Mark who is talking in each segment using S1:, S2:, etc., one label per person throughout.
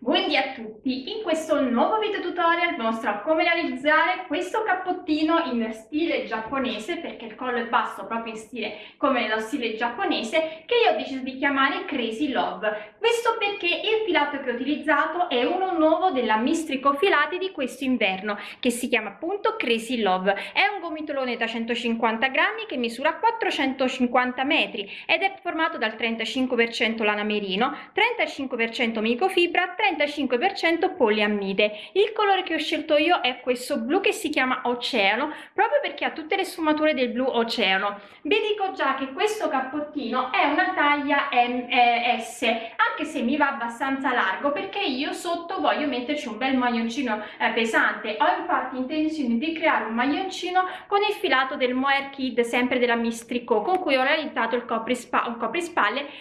S1: Buondì a tutti! In questo nuovo video tutorial vi mostrerò come realizzare questo cappottino in stile giapponese perché il collo è basso proprio in stile come nello stile giapponese che io ho deciso di chiamare Crazy Love questo perché il filato che ho utilizzato è uno nuovo della Mistrico Filati di questo inverno che si chiama appunto Crazy Love è un gomitolone da 150 grammi che misura 450 metri ed è formato dal 35% lana merino 35% microfibra 35% poliammide. Il colore che ho scelto io è questo blu che si chiama oceano, proprio perché ha tutte le sfumature del blu oceano. Vi dico già che questo cappottino è una taglia S, anche se mi va abbastanza largo, perché io sotto voglio metterci un bel maglioncino eh, pesante. Ho infatti intenzione di creare un maglioncino con il filato del Mohair Kid, sempre della Mistrico, con cui ho realizzato il coprispalle. Copri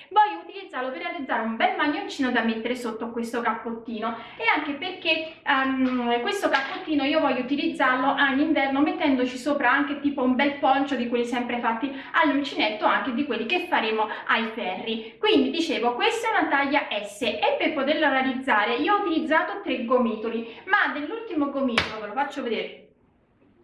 S1: voglio utilizzarlo per realizzare un bel maglioncino da mettere sotto questo cappottino cappottino e anche perché um, questo cappottino io voglio utilizzarlo in inverno mettendoci sopra anche tipo un bel poncio di quelli sempre fatti all'uncinetto anche di quelli che faremo ai ferri. Quindi dicevo questa è una taglia S e per poterla realizzare io ho utilizzato tre gomitoli ma dell'ultimo gomitolo ve lo faccio vedere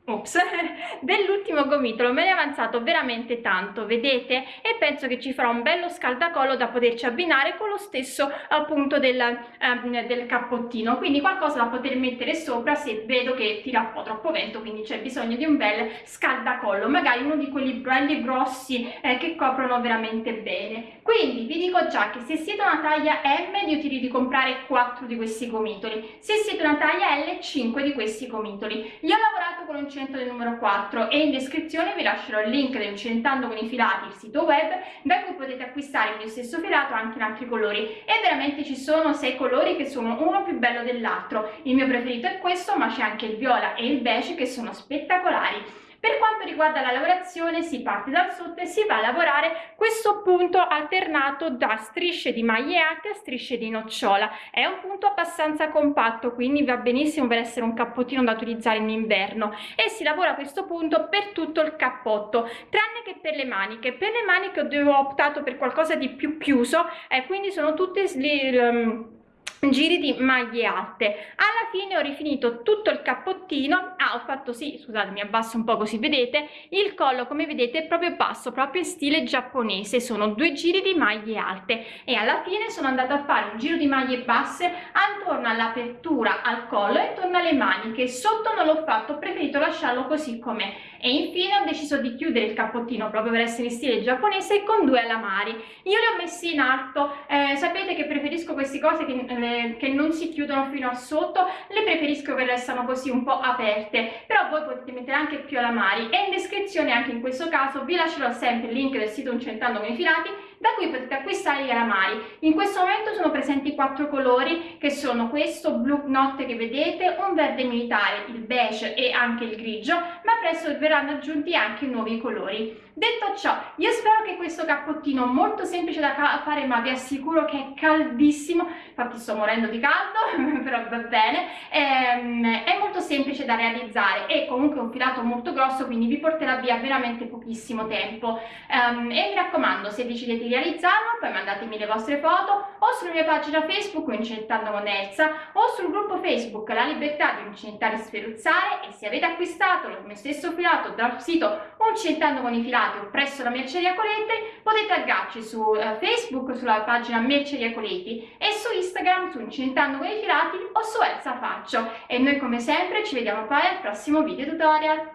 S1: Ops, dell'ultimo gomitolo me ne è avanzato veramente tanto, vedete? E penso che ci farà un bello scaldacollo da poterci abbinare con lo stesso appunto del, um, del cappottino, quindi qualcosa da poter mettere sopra se vedo che tira un po' troppo vento, quindi c'è bisogno di un bel scaldacollo, magari uno di quelli belli grossi eh, che coprono veramente bene. Quindi vi dico già che se siete una taglia M vi utilizzo di comprare 4 di questi gomitoli, se siete una taglia L 5 di questi gomitoli. Io ho lavorato con un uncinetto del numero 4 e in descrizione vi lascerò il link del Uncinetando con i filati, il sito web, da cui potete acquistare il mio stesso filato anche in altri colori e veramente ci sono 6 colori che sono uno più bello dell'altro. Il mio preferito è questo ma c'è anche il viola e il beige che sono spettacolari. Per quanto riguarda la lavorazione si parte dal sotto e si va a lavorare questo punto alternato da strisce di maglie alte a strisce di nocciola. È un punto abbastanza compatto quindi va benissimo per essere un cappottino da utilizzare in inverno e si lavora questo punto per tutto il cappotto tranne che per le maniche. Per le maniche ho optato per qualcosa di più chiuso e eh, quindi sono tutte... Um, giri di maglie alte. Alla fine ho rifinito tutto il cappottino. Ah ho fatto sì scusate mi abbasso un po così vedete? Il collo come vedete è proprio basso proprio in stile giapponese. Sono due giri di maglie alte. E alla fine sono andata a fare un giro di maglie basse attorno all'apertura al collo e intorno alle maniche. Sotto non l'ho fatto ho preferito lasciarlo così com'è e infine ho deciso di chiudere il cappottino proprio per essere in stile giapponese con due alamari. Io li ho messi in alto eh, sapete che preferisco queste cose che eh, che non si chiudono fino a sotto le preferisco che restano così un po' aperte. Però voi potete mettere anche più alamari e in descrizione anche in questo caso vi lascerò sempre il link del sito Uncentando con i filati da cui potete acquistare gli alamari. In questo momento sono presenti quattro colori che sono questo blu notte che vedete, un verde militare, il beige e anche il grigio, ma presto verranno aggiunti anche nuovi colori. Detto ciò, io spero che questo cappottino molto semplice da fare ma vi assicuro che è caldissimo, infatti sto morendo di caldo, però va bene, ehm, è molto semplice da realizzare e comunque un filato molto grosso quindi vi porterà via veramente pochissimo tempo. Um, e mi raccomando se decidete di realizzarlo poi mandatemi le vostre foto o sulla mia pagina Facebook Uncinettando con Elsa o sul gruppo Facebook La Libertà di Uncinettare e Sferuzzare e se avete acquistato mio stesso filato dal sito Uncinettando con i filati o presso la Merceria Coletti potete taggarci su uh, Facebook sulla pagina Merceria Coletti e su Instagram su Uncinettando con i filati o su Elsa Faccio e noi come sempre ci vediamo poi al prossimo video tutorial.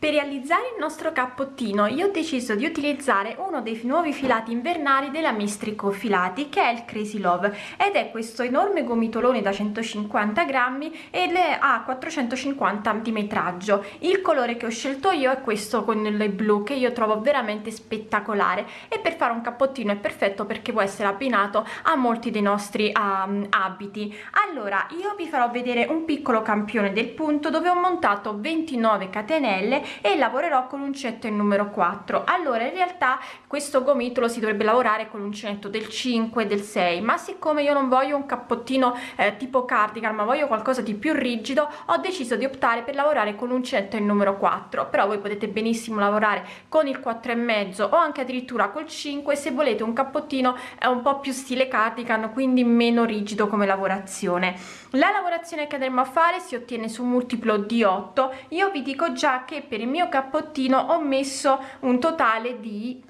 S2: Per realizzare il nostro cappottino io ho deciso di utilizzare uno dei nuovi filati invernali della Mistrico Filati che è il Crazy Love ed è questo enorme gomitolone da 150 grammi e ha 450 di metraggio. Il colore che ho scelto io è questo con il blu che io trovo veramente spettacolare e per fare un cappottino è perfetto perché può essere abbinato a molti dei nostri um, abiti. Allora io vi farò vedere un piccolo campione del punto dove ho montato 29 catenelle e lavorerò con l'uncinetto il numero 4 allora in realtà questo gomitolo si dovrebbe lavorare con l'uncinetto del 5 del 6 ma siccome io non voglio un cappottino eh, tipo cardigan ma voglio qualcosa di più rigido ho deciso di optare per lavorare con l'uncinetto il numero 4 però voi potete benissimo lavorare con il 4 e mezzo o anche addirittura col 5 se volete un cappottino è un po più stile cardigan quindi meno rigido come lavorazione. La lavorazione che andremo a fare si ottiene su un multiplo di 8 io vi dico già che per il mio cappottino ho messo un totale di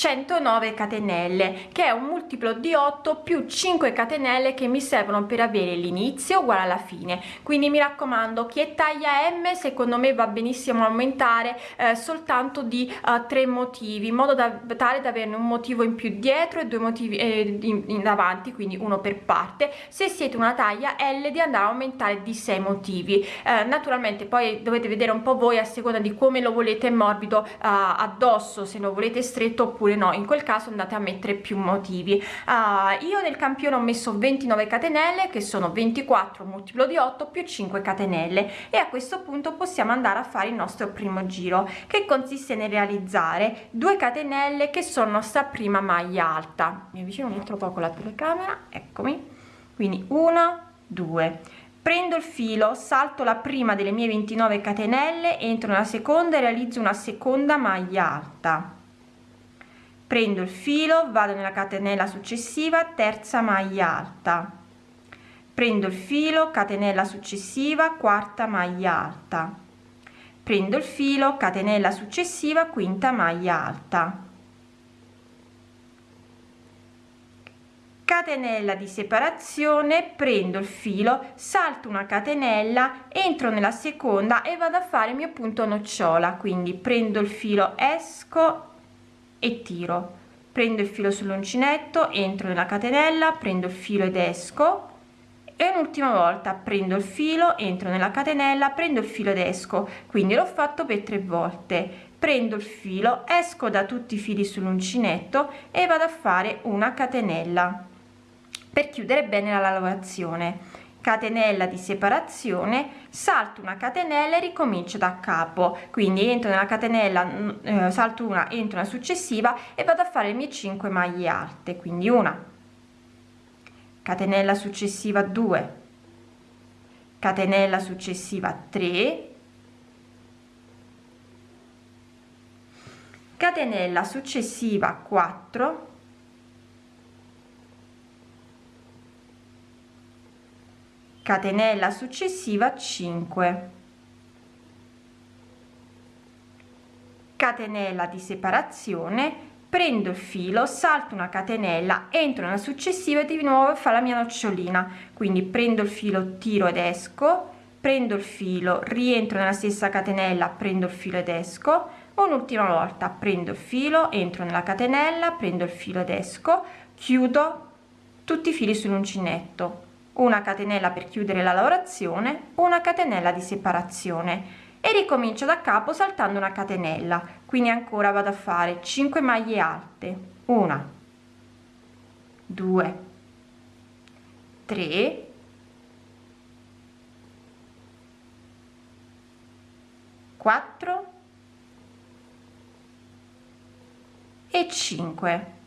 S2: 109 catenelle che è un multiplo di 8 più 5 catenelle che mi servono per avere l'inizio uguale alla fine. Quindi mi raccomando chi è taglia m secondo me va benissimo aumentare eh, soltanto di uh, tre motivi in modo da tale da averne un motivo in più dietro e due motivi eh, in, in avanti quindi uno per parte. Se siete una taglia l di andare a aumentare di 6 motivi. Eh, naturalmente poi dovete vedere un po voi a seconda di come lo volete morbido uh, addosso se lo volete stretto oppure no in quel caso andate a mettere più motivi. Uh, io nel campione ho messo 29 catenelle che sono 24 multiplo di 8 più 5 catenelle e a questo punto possiamo andare a fare il nostro primo giro che consiste nel realizzare 2 catenelle che sono nostra prima maglia alta. Mi avvicino un altro poco la telecamera eccomi. Quindi 1 2 prendo il filo salto la prima delle mie 29 catenelle entro nella seconda e realizzo una seconda maglia alta prendo il filo vado nella catenella successiva terza maglia alta. Prendo il filo catenella successiva quarta maglia alta. Prendo il filo catenella successiva quinta maglia alta. Catenella di separazione prendo il filo salto una catenella entro nella seconda e vado a fare il mio punto nocciola. Quindi prendo il filo esco e tiro. Prendo il filo sull'uncinetto entro nella catenella prendo il filo ed esco. E un'ultima volta prendo il filo entro nella catenella prendo il filo ed esco. Quindi l'ho fatto per tre volte. Prendo il filo esco da tutti i fili sull'uncinetto e vado a fare una catenella per chiudere bene la lavorazione catenella di separazione salto una catenella e ricomincio da capo. Quindi entro nella catenella mm, eh, salto una entro una successiva e vado a fare le mie 5 maglie alte. Quindi una catenella successiva 2 catenella successiva 3 catenella successiva 4 catenella successiva 5 catenella di separazione prendo il filo salto una catenella entro nella successiva e di nuovo fa la mia nocciolina. Quindi prendo il filo tiro ed esco. Prendo il filo rientro nella stessa catenella prendo il filo ed esco. Un'ultima volta prendo il filo entro nella catenella prendo il filo ed esco. Chiudo tutti i fili sull'uncinetto una catenella per chiudere la lavorazione una catenella di separazione. E ricomincio da capo saltando una catenella. Quindi ancora vado a fare 5 maglie alte. Una. 2 3 4 e 5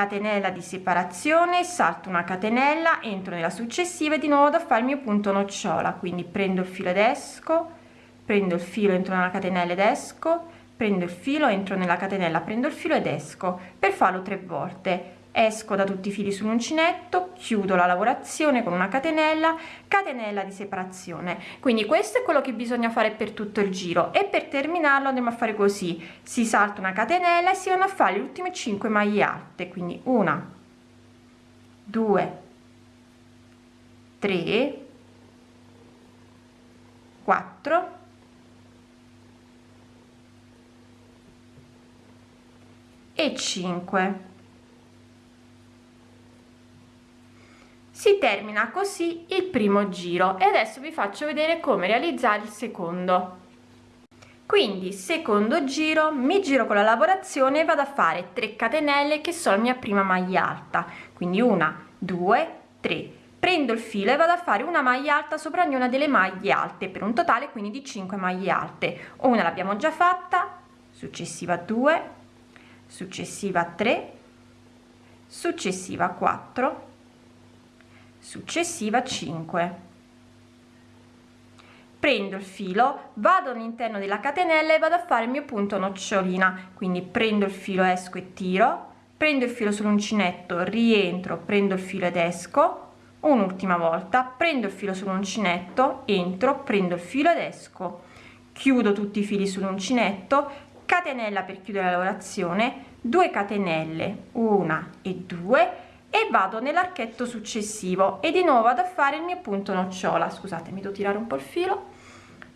S2: catenella di separazione salto una catenella entro nella successiva e di nuovo da fare il mio punto nocciola. Quindi prendo il filo ed esco prendo il filo entro nella catenella ed esco prendo il filo entro nella catenella prendo il filo ed esco per farlo tre volte esco da tutti i fili sull'uncinetto chiudo la lavorazione con una catenella catenella di separazione. Quindi questo è quello che bisogna fare per tutto il giro e per terminarlo andremo a fare così. Si salta una catenella e si vanno a fare le ultime 5 maglie alte quindi una 2 3 4 e 5 si termina così il primo giro e adesso vi faccio vedere come realizzare il secondo. Quindi secondo giro mi giro con la lavorazione e vado a fare 3 catenelle che sono la mia prima maglia alta. Quindi una due tre. Prendo il filo e vado a fare una maglia alta sopra ognuna delle maglie alte per un totale quindi di 5 maglie alte. Una l'abbiamo già fatta successiva 2 successiva 3 successiva 4 successiva 5 prendo il filo vado all'interno della catenella e vado a fare il mio punto nocciolina. Quindi prendo il filo esco e tiro. Prendo il filo sull'uncinetto rientro prendo il filo ed esco. Un'ultima volta prendo il filo sull'uncinetto entro prendo il filo ed esco. Chiudo tutti i fili sull'uncinetto catenella per chiudere la lavorazione 2 catenelle una e due e vado nell'archetto successivo e di nuovo vado a fare il mio punto nocciola. Scusate mi devo tirare un po il filo.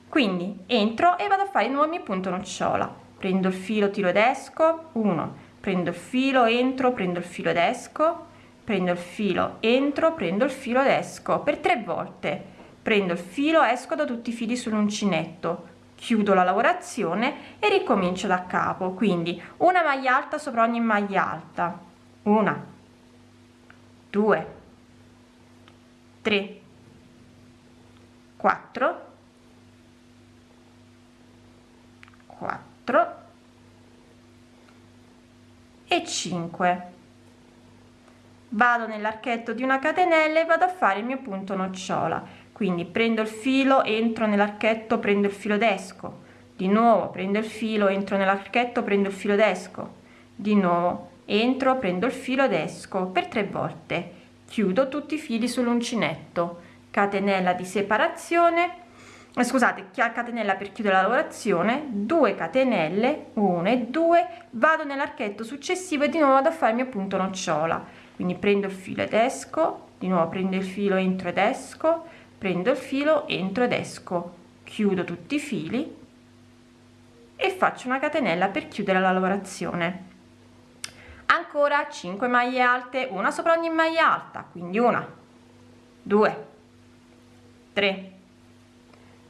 S2: Quindi entro e vado a fare di nuovo il mio punto nocciola. Prendo il filo tiro ed esco. 1 prendo il filo entro prendo il filo ed esco. Prendo il filo entro prendo il filo ed esco. Per tre volte. Prendo il filo esco da tutti i fili sull'uncinetto. Chiudo la lavorazione e ricomincio da capo. Quindi una maglia alta sopra ogni maglia alta. Una due tre quattro quattro e 5 vado nell'archetto di una catenella e vado a fare il mio punto nocciola. Quindi prendo il filo entro nell'archetto prendo il filo d'esco di nuovo prendo il filo entro nell'archetto prendo il filo d'esco di nuovo entro prendo il filo d'esco per tre volte. Chiudo tutti i fili sull'uncinetto. Catenella di separazione eh, scusate catenella per chiudere la lavorazione 2 catenelle 1 e 2 vado nell'archetto successivo e di nuovo vado a fare il mio punto nocciola. Quindi prendo il filo ed esco di nuovo prendo il filo entro ed esco prendo il filo entro ed esco. Chiudo tutti i fili e faccio una catenella per chiudere la lavorazione ancora 5 maglie alte una sopra ogni maglia alta quindi una 2 3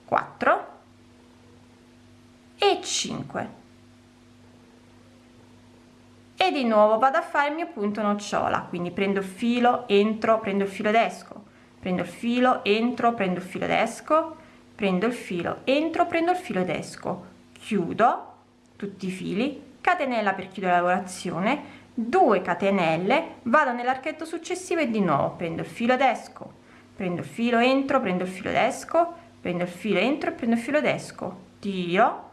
S2: 4 e 5 e di nuovo vado a fare il mio punto nocciola quindi prendo il filo entro prendo il filo ed prendo il filo entro prendo il filo ed prendo il filo entro prendo il filo ed chiudo tutti i fili catenella per chiudere la lavorazione 2 catenelle vado nell'archetto successivo e di nuovo. Prendo il filo ed esco. Prendo il filo entro prendo il filo ed esco. Prendo il filo entro e prendo il filo ed esco. Tiro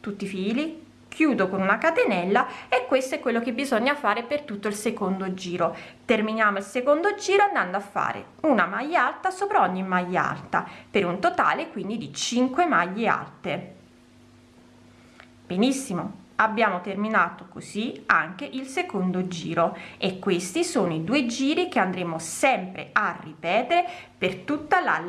S2: tutti i fili chiudo con una catenella e questo è quello che bisogna fare per tutto il secondo giro. Terminiamo il secondo giro andando a fare una maglia alta sopra ogni maglia alta per un totale quindi di 5 maglie alte. Benissimo abbiamo terminato così anche il secondo giro e questi sono i due giri che andremo sempre a ripetere per tutta la,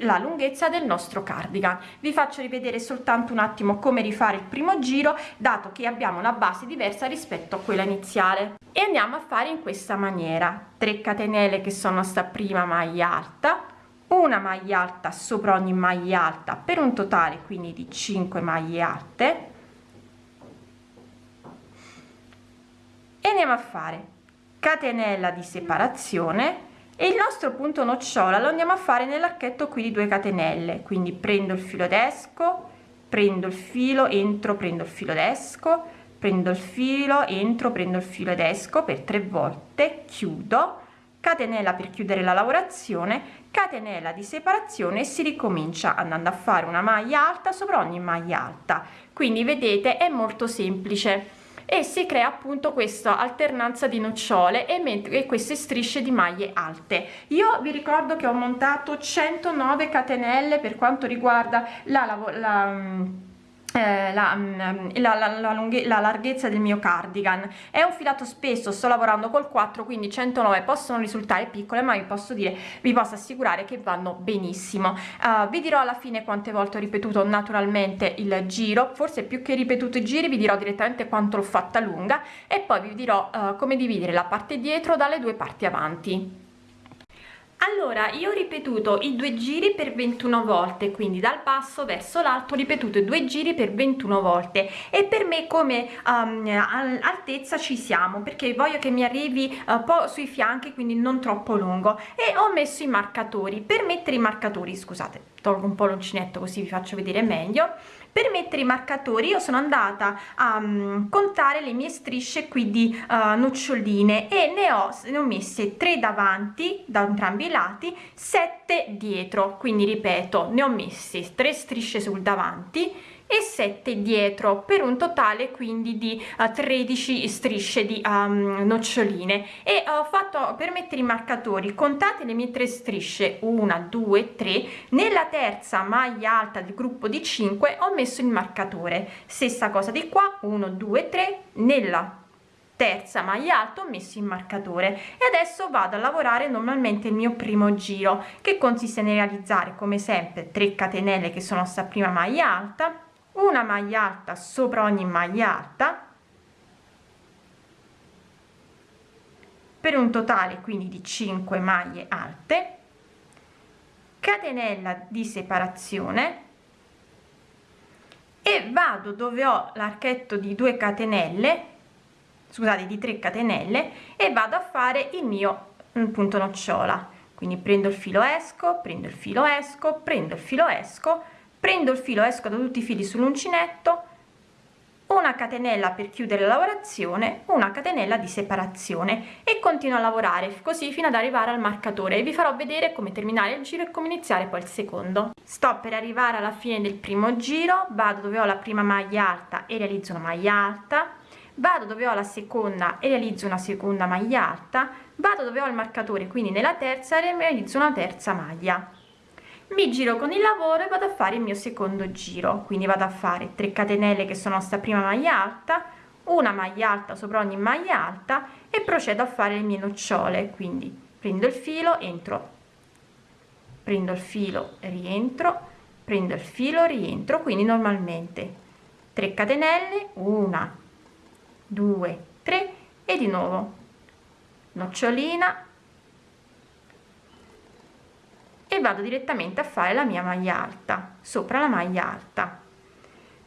S2: la lunghezza del nostro cardigan. Vi faccio rivedere soltanto un attimo come rifare il primo giro dato che abbiamo una base diversa rispetto a quella iniziale. E andiamo a fare in questa maniera. 3 catenelle che sono sta prima maglia alta una maglia alta sopra ogni maglia alta per un totale quindi di 5 maglie alte e andiamo a fare catenella di separazione e il nostro punto nocciola lo andiamo a fare nell'archetto qui di 2 catenelle. Quindi prendo il filo d'esco prendo il filo entro prendo il filo d'esco prendo il filo entro prendo il filo ed esco per tre volte chiudo catenella per chiudere la lavorazione catenella di separazione e si ricomincia andando a fare una maglia alta sopra ogni maglia alta. Quindi vedete è molto semplice e si crea appunto questa alternanza di nocciole e, e queste strisce di maglie alte. Io vi ricordo che ho montato 109 catenelle per quanto riguarda la, la, la eh, la, mm, la, la, la, la, larghezza del mio cardigan. È un filato spesso sto lavorando col 4 quindi 109 possono risultare piccole ma vi posso dire vi posso assicurare che vanno benissimo. Uh, vi dirò alla fine quante volte ho ripetuto naturalmente il giro forse più che ripetuto i giri vi dirò direttamente quanto l'ho fatta lunga e poi vi dirò uh, come dividere la parte dietro dalle due parti avanti allora io ho ripetuto i due giri per 21 volte quindi dal basso verso l'alto ripetuto i due giri per 21 volte. E per me come um, altezza ci siamo perché voglio che mi arrivi un uh, po sui fianchi quindi non troppo lungo. E ho messo i marcatori per mettere i marcatori scusate tolgo un po l'uncinetto così vi faccio vedere meglio per mettere i marcatori io sono andata a um, contare le mie strisce qui di uh, noccioline e ne ho, ne ho messe 3 davanti da entrambi i lati 7 dietro. Quindi ripeto ne ho messe 3 strisce sul davanti e 7 dietro per un totale quindi di uh, eh, 13 strisce di um, noccioline. E ho fatto per mettere i marcatori contate le mie tre strisce 1 2 3 nella terza maglia alta del gruppo di 5 ho messo il marcatore. Stessa cosa di qua 1 2 3 nella terza maglia alta ho messo il marcatore. E adesso vado a lavorare normalmente il mio primo giro che consiste nel realizzare come sempre 3 catenelle che sono sta prima maglia alta una maglia alta sopra ogni maglia alta per un totale quindi di 5 maglie alte catenella di separazione e vado dove ho l'archetto di 2 catenelle scusate di 3 catenelle e vado a fare il mio punto nocciola. Quindi prendo il filo esco prendo il filo esco prendo il filo esco prendo il filo esco da tutti i fili sull'uncinetto una catenella per chiudere la lavorazione una catenella di separazione e continuo a lavorare così fino ad arrivare al marcatore. E vi farò vedere come terminare il giro e come iniziare poi il secondo. Sto per arrivare alla fine del primo giro vado dove ho la prima maglia alta e realizzo una maglia alta vado dove ho la seconda e realizzo una seconda maglia alta vado dove ho il marcatore quindi nella terza e realizzo una terza maglia mi giro con il lavoro e vado a fare il mio secondo giro. Quindi vado a fare 3 catenelle che sono sta prima maglia alta una maglia alta sopra ogni maglia alta e procedo a fare le mie nocciole. Quindi prendo il filo entro. Prendo il filo rientro. Prendo il filo rientro. Quindi normalmente 3 catenelle 1 2 3 e di nuovo nocciolina e vado direttamente a fare la mia maglia alta sopra la maglia alta.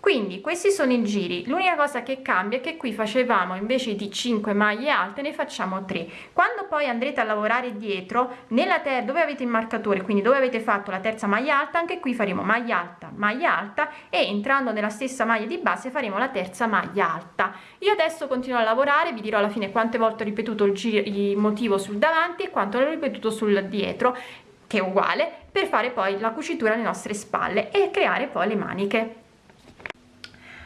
S2: Quindi questi sono i giri. L'unica cosa che cambia è che qui facevamo invece di 5 maglie alte ne facciamo 3 quando poi andrete a lavorare dietro nella terra dove avete il marcatore quindi dove avete fatto la terza maglia alta anche qui faremo maglia alta maglia alta e entrando nella stessa maglia di base faremo la terza maglia alta. Io adesso continuo a lavorare vi dirò alla fine quante volte ho ripetuto il, giro, il motivo sul davanti e quanto l'ho ripetuto sul dietro che è uguale per fare poi la cucitura alle nostre spalle e creare poi le maniche.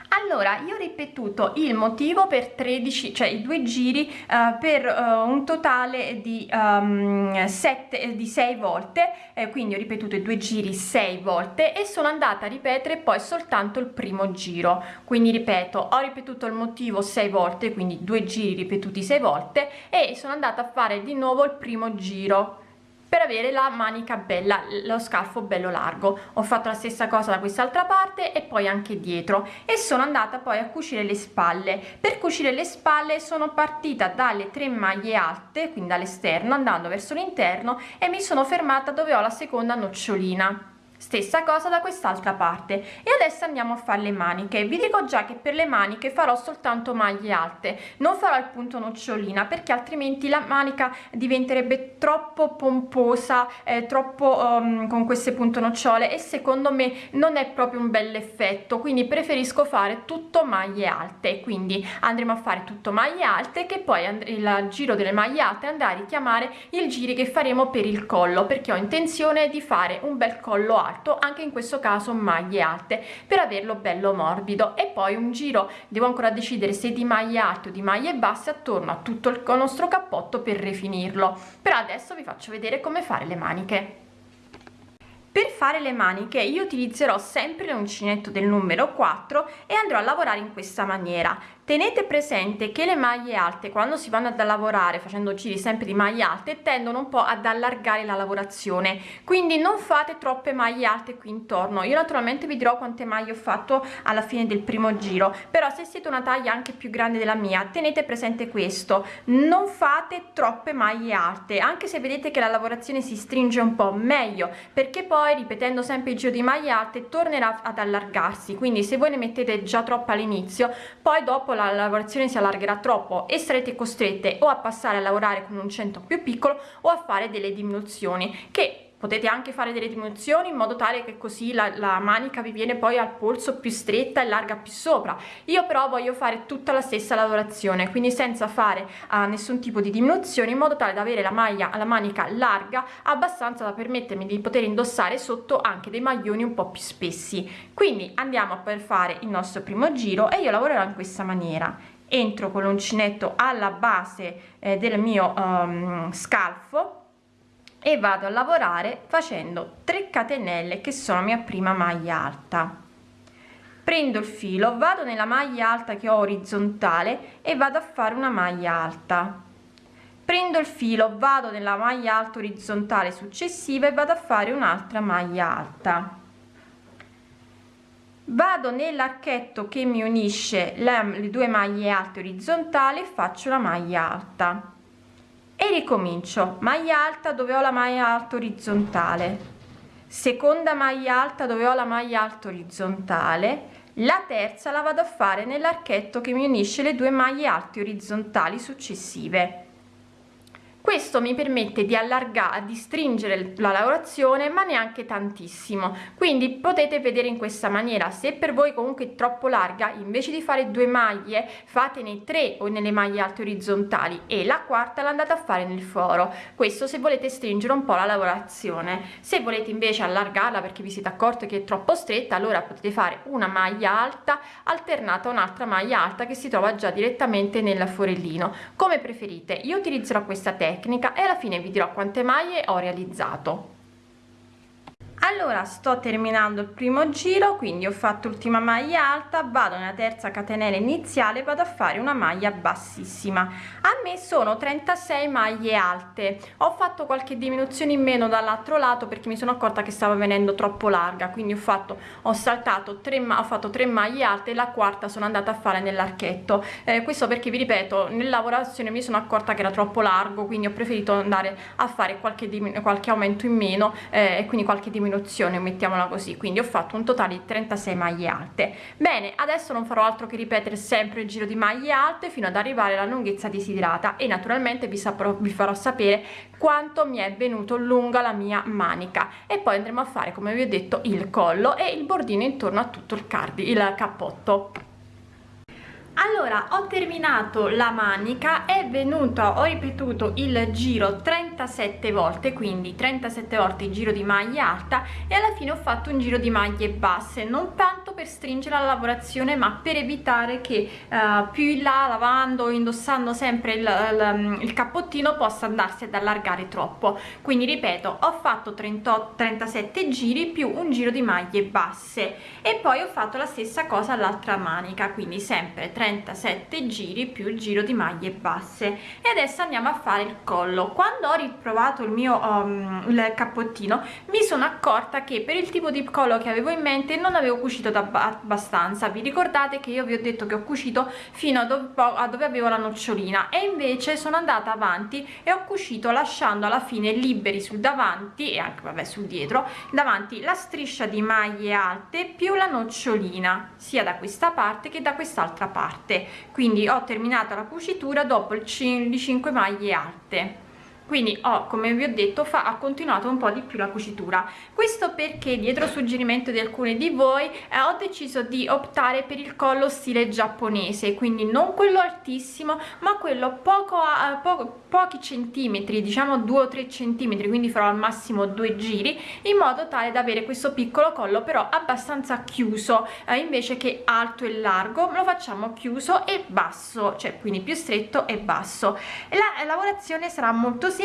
S2: Allora io ho ripetuto il motivo per 13 cioè i due giri uh, per uh, un totale di um, ehm, 7 di 6 volte eh, quindi ho ripetuto i due giri 6 volte e sono andata a ripetere poi soltanto il primo giro. Quindi ripeto ho ripetuto il motivo 6 volte quindi due giri ripetuti 6 volte e sono andata a fare di nuovo il primo giro per avere la manica bella lo scalfo bello largo. Ho fatto la stessa cosa da quest'altra parte e poi anche dietro. E sono andata poi a cucire le spalle. Per cucire le spalle sono partita dalle tre maglie alte quindi dall'esterno andando verso l'interno e mi sono fermata dove ho la seconda nocciolina stessa cosa da quest'altra parte. E adesso andiamo a fare le maniche. Vi dico già che per le maniche farò soltanto maglie alte. Non farò il punto nocciolina perché altrimenti la manica diventerebbe troppo pomposa eh, troppo um, con queste punto nocciole. E secondo me non è proprio un bel effetto. Quindi preferisco fare tutto maglie alte. Quindi andremo a fare tutto maglie alte che poi il giro delle maglie alte andrà a richiamare il giri che faremo per il collo perché ho intenzione di fare un bel collo alto alto anche in questo caso maglie alte per averlo bello morbido. E poi un giro devo ancora decidere se di maglie alte o di maglie basse attorno a tutto il nostro cappotto per rifinirlo però adesso vi faccio vedere come fare le maniche per fare le maniche io utilizzerò sempre l'uncinetto del numero 4 e andrò a lavorare in questa maniera. Tenete presente che le maglie alte quando si vanno a lavorare facendo giri sempre di maglie alte tendono un po ad allargare la lavorazione. Quindi non fate troppe maglie alte qui intorno. Io naturalmente vi dirò quante maglie ho fatto alla fine del primo giro però se siete una taglia anche più grande della mia tenete presente questo. Non fate troppe maglie alte anche se vedete che la lavorazione si stringe un po meglio perché poi ripetendo sempre il giro di maglie alte tornerà ad allargarsi. Quindi se voi ne mettete già troppo all'inizio poi dopo la lavorazione si allargherà troppo. E sarete costrette o a passare a lavorare con un centro più piccolo o a fare delle diminuzioni che potete anche fare delle diminuzioni in modo tale che così la, la, manica vi viene poi al polso più stretta e larga più sopra. Io però voglio fare tutta la stessa lavorazione quindi senza fare uh, nessun tipo di diminuzione in modo tale da avere la maglia alla manica larga abbastanza da permettermi di poter indossare sotto anche dei maglioni un po più spessi. Quindi andiamo per fare il nostro primo giro e io lavorerò in questa maniera. Entro con l'uncinetto alla base eh, del mio um, scalfo e vado a lavorare facendo 3 catenelle che sono mia prima maglia alta. Prendo il filo vado nella maglia alta che ho orizzontale e vado a fare una maglia alta. Prendo il filo vado nella maglia alta orizzontale successiva e vado a fare un'altra maglia alta. Vado nell'archetto che mi unisce le, due maglie alte orizzontali e faccio una maglia alta e ricomincio. Maglia alta dove ho la maglia alta orizzontale. Seconda maglia alta dove ho la maglia alta orizzontale. La terza la vado a fare nell'archetto che mi unisce le due maglie alte orizzontali successive questo mi permette di allargare di stringere la lavorazione ma neanche tantissimo. Quindi potete vedere in questa maniera se per voi comunque è troppo larga invece di fare due maglie fatene tre o nelle maglie alte orizzontali e la quarta l'andate a fare nel foro. Questo se volete stringere un po la lavorazione. Se volete invece allargarla perché vi siete accorti che è troppo stretta allora potete fare una maglia alta alternata a un'altra maglia alta che si trova già direttamente nel forellino. Come preferite io utilizzerò questa tecnica tecnica e alla fine vi dirò quante maglie ho realizzato allora sto terminando il primo giro quindi ho fatto l'ultima maglia alta vado nella terza catenella iniziale vado a fare una maglia bassissima. A me sono 36 maglie alte. Ho fatto qualche diminuzione in meno dall'altro lato perché mi sono accorta che stava venendo troppo larga quindi ho fatto ho saltato tre ho fatto tre maglie alte e la quarta sono andata a fare nell'archetto. Eh, questo perché vi ripeto nella lavorazione mi sono accorta che era troppo largo quindi ho preferito andare a fare qualche, qualche aumento in meno eh, quindi qualche diminuzione diminuzione mettiamola così. Quindi ho fatto un totale di 36 maglie alte. Bene adesso non farò altro che ripetere sempre il giro di maglie alte fino ad arrivare alla lunghezza desiderata e naturalmente vi, saprò, vi farò sapere quanto mi è venuto lunga la mia manica. E poi andremo a fare come vi ho detto il collo e il bordino intorno a tutto il cardi il cappotto allora ho terminato la manica è venuto ho ripetuto il giro 37 volte quindi 37 volte il giro di maglia alta e alla fine ho fatto un giro di maglie basse non tanto per stringere la lavorazione ma per evitare che uh, più in là lavando indossando sempre il, il, il cappottino possa andarsi ad allargare troppo. Quindi ripeto ho fatto 38 37 giri più un giro di maglie basse. E poi ho fatto la stessa cosa all'altra manica quindi sempre 30 37 giri più il giro di maglie basse. E adesso andiamo a fare il collo. Quando ho riprovato il mio um, il cappottino mi sono accorta che per il tipo di collo che avevo in mente non avevo cucito abbastanza. Vi ricordate che io vi ho detto che ho cucito fino a dove, a dove avevo la nocciolina? E invece sono andata avanti e ho cucito lasciando alla fine liberi sul davanti e anche vabbè sul dietro davanti la striscia di maglie alte più la nocciolina sia da questa parte che da quest'altra parte parte quindi ho terminato la cucitura dopo il 5 maglie alte quindi ho come vi ho detto fa ha continuato un po di più la cucitura. Questo perché dietro suggerimento di alcuni di voi eh, ho deciso di optare per il collo stile giapponese. Quindi non quello altissimo ma quello poco a poco, pochi centimetri diciamo 2 o 3 centimetri quindi farò al massimo due giri in modo tale da avere questo piccolo collo però abbastanza chiuso. Eh, invece che alto e largo lo facciamo chiuso e basso cioè quindi più stretto e basso. La lavorazione sarà molto semplice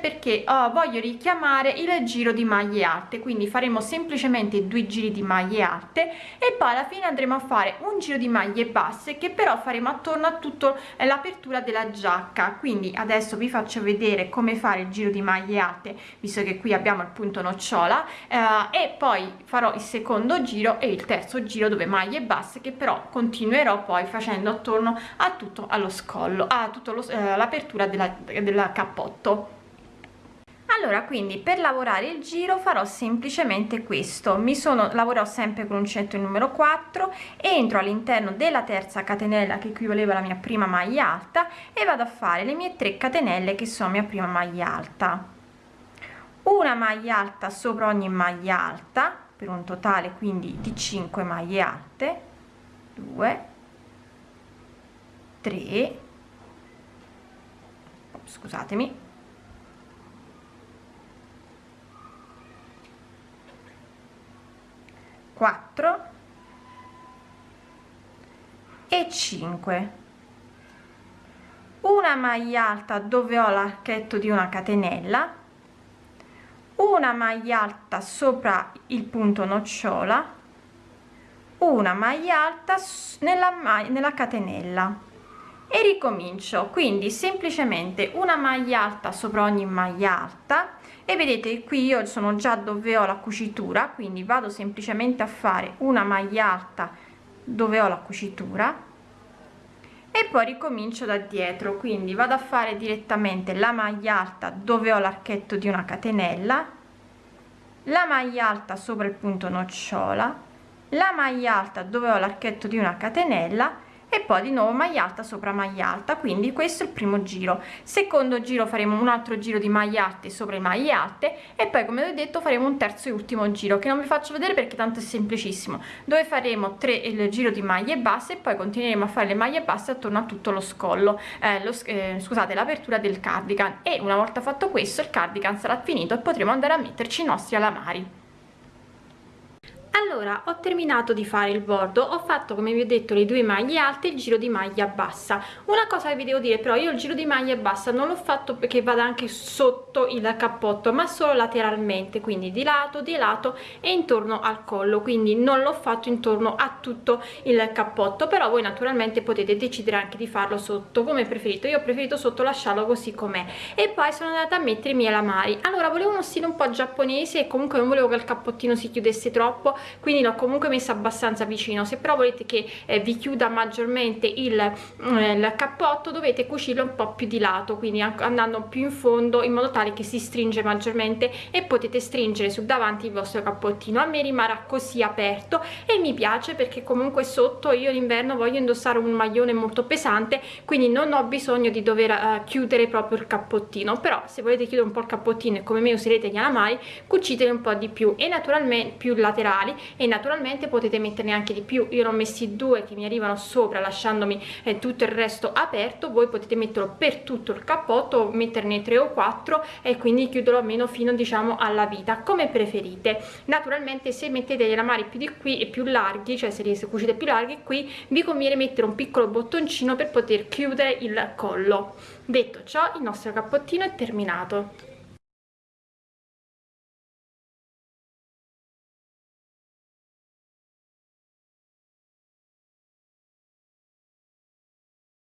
S2: perché oh, voglio richiamare il giro di maglie alte. Quindi faremo semplicemente due giri di maglie alte e poi alla fine andremo a fare un giro di maglie basse che però faremo attorno a tutto l'apertura della giacca. Quindi adesso vi faccio vedere come fare il giro di maglie alte visto che qui abbiamo il punto nocciola eh, e poi farò il secondo giro e il terzo giro dove maglie basse che però continuerò poi facendo attorno a tutto allo scollo a tutto eh, l'apertura della, del cappotto allora quindi per lavorare il giro farò semplicemente questo. Mi sono lavorò sempre con uncinetto il numero 4 entro all'interno della terza catenella che equivaleva alla mia prima maglia alta e vado a fare le mie 3 catenelle che sono mia prima maglia alta. Una maglia alta sopra ogni maglia alta per un totale quindi di 5 maglie alte. 2 3 scusatemi 4 e 5 una maglia alta dove ho l'archetto di una catenella. Una maglia alta sopra il punto nocciola. Una maglia alta nella, nella catenella. E ricomincio. Quindi semplicemente una maglia alta sopra ogni maglia alta e vedete qui io sono già dove ho la cucitura quindi vado semplicemente a fare una maglia alta dove ho la cucitura e poi ricomincio da dietro. Quindi vado a fare direttamente la maglia alta dove ho l'archetto di una catenella la maglia alta sopra il punto nocciola la maglia alta dove ho l'archetto di una catenella e poi di nuovo maglia alta sopra maglia alta quindi questo è il primo giro. Secondo giro faremo un altro giro di maglie alte sopra maglie alte e poi come ho detto faremo un terzo e ultimo giro che non vi faccio vedere perché tanto è semplicissimo dove faremo tre il giro di maglie basse e poi continueremo a fare le maglie basse attorno a tutto lo scollo eh, lo, eh, scusate l'apertura del cardigan. E una volta fatto questo il cardigan sarà finito e potremo andare a metterci i nostri alamari allora ho terminato di fare il bordo ho fatto come vi ho detto le due maglie alte il giro di maglia bassa. Una cosa che vi devo dire però io il giro di maglia bassa non l'ho fatto perché vada anche sotto il cappotto ma solo lateralmente quindi di lato di lato e intorno al collo quindi non l'ho fatto intorno a tutto il cappotto però voi naturalmente potete decidere anche di farlo sotto come preferito io ho preferito sotto lasciarlo così com'è. E poi sono andata a mettere i miei lamari allora volevo uno stile un po' giapponese e comunque non volevo che il cappottino si chiudesse troppo quindi l'ho comunque messa abbastanza vicino. Se però volete che eh, vi chiuda maggiormente il, eh, il cappotto dovete cucirlo un po' più di lato quindi andando più in fondo in modo tale che si stringe maggiormente e potete stringere sul davanti il vostro cappottino. A me rimarrà così aperto e mi piace perché comunque sotto io d'inverno voglio indossare un maglione molto pesante quindi non ho bisogno di dover uh, chiudere proprio il cappottino. Però se volete chiudere un po' il cappottino e come me userete gli alamari cuciteli un po' di più e naturalmente più laterali e naturalmente potete metterne anche di più. Io ne ho messi due che mi arrivano sopra lasciandomi eh, tutto il resto aperto. Voi potete metterlo per tutto il cappotto metterne tre o quattro e quindi chiuderlo almeno fino diciamo alla vita come preferite. Naturalmente se mettete gli alamari più di qui e più larghi cioè se li cucite più larghi qui vi conviene mettere un piccolo bottoncino per poter chiudere il collo. Detto ciò il nostro cappottino è terminato